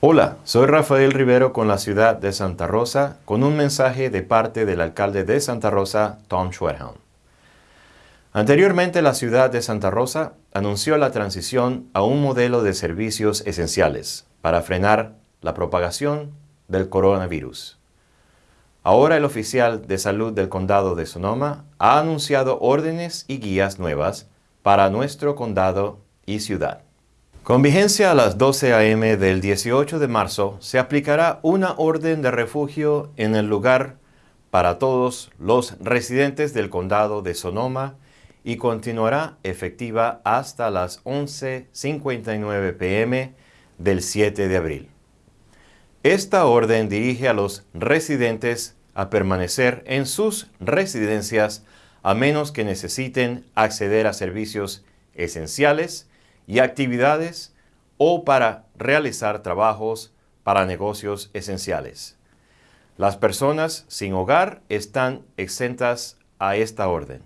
Hola, soy Rafael Rivero con la ciudad de Santa Rosa con un mensaje de parte del alcalde de Santa Rosa, Tom Schwedhelm. Anteriormente la ciudad de Santa Rosa anunció la transición a un modelo de servicios esenciales para frenar la propagación del coronavirus. Ahora el oficial de salud del condado de Sonoma ha anunciado órdenes y guías nuevas para nuestro condado y ciudad. Con vigencia a las 12 a.m. del 18 de marzo, se aplicará una orden de refugio en el lugar para todos los residentes del condado de Sonoma y continuará efectiva hasta las 11.59 pm del 7 de abril. Esta orden dirige a los residentes a permanecer en sus residencias a menos que necesiten acceder a servicios esenciales y actividades o para realizar trabajos para negocios esenciales. Las personas sin hogar están exentas a esta orden.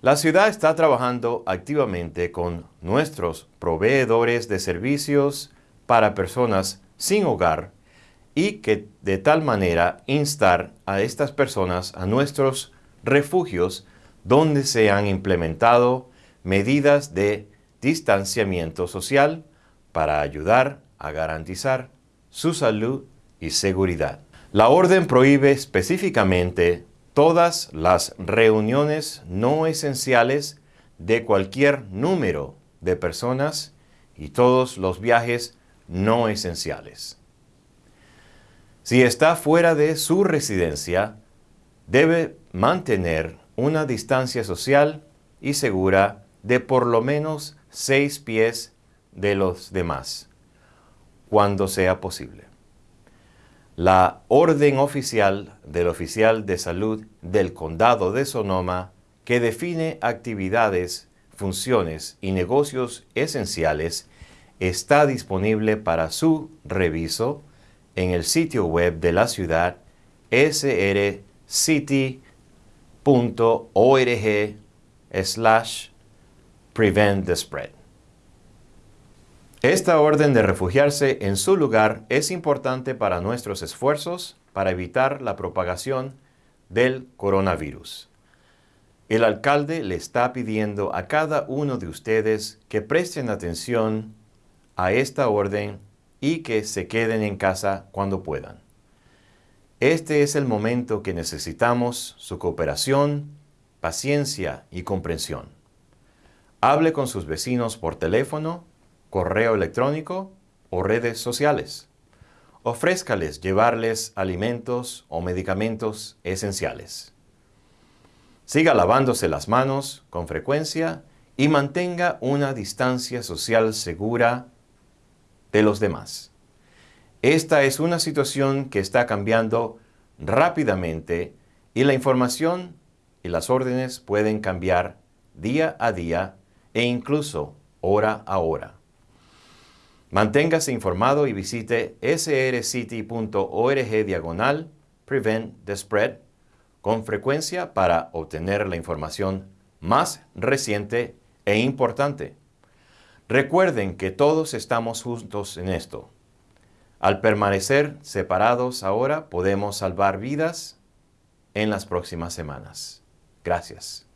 La ciudad está trabajando activamente con nuestros proveedores de servicios para personas sin hogar y que de tal manera instar a estas personas a nuestros refugios donde se han implementado medidas de distanciamiento social para ayudar a garantizar su salud y seguridad. La orden prohíbe específicamente todas las reuniones no esenciales de cualquier número de personas y todos los viajes no esenciales. Si está fuera de su residencia, debe mantener una distancia social y segura de por lo menos seis pies de los demás, cuando sea posible. La orden oficial del oficial de salud del condado de Sonoma que define actividades, funciones y negocios esenciales está disponible para su reviso en el sitio web de la ciudad srcity.org slash prevent the spread. Esta orden de refugiarse en su lugar es importante para nuestros esfuerzos para evitar la propagación del coronavirus. El alcalde le está pidiendo a cada uno de ustedes que presten atención a esta orden y que se queden en casa cuando puedan. Este es el momento que necesitamos su cooperación, paciencia y comprensión. Hable con sus vecinos por teléfono, correo electrónico o redes sociales. Ofrézcales llevarles alimentos o medicamentos esenciales. Siga lavándose las manos con frecuencia y mantenga una distancia social segura de los demás. Esta es una situación que está cambiando rápidamente y la información y las órdenes pueden cambiar día a día e incluso hora a hora. Manténgase informado y visite srcity.org diagonal Prevent the Spread con frecuencia para obtener la información más reciente e importante. Recuerden que todos estamos juntos en esto. Al permanecer separados ahora podemos salvar vidas en las próximas semanas. Gracias.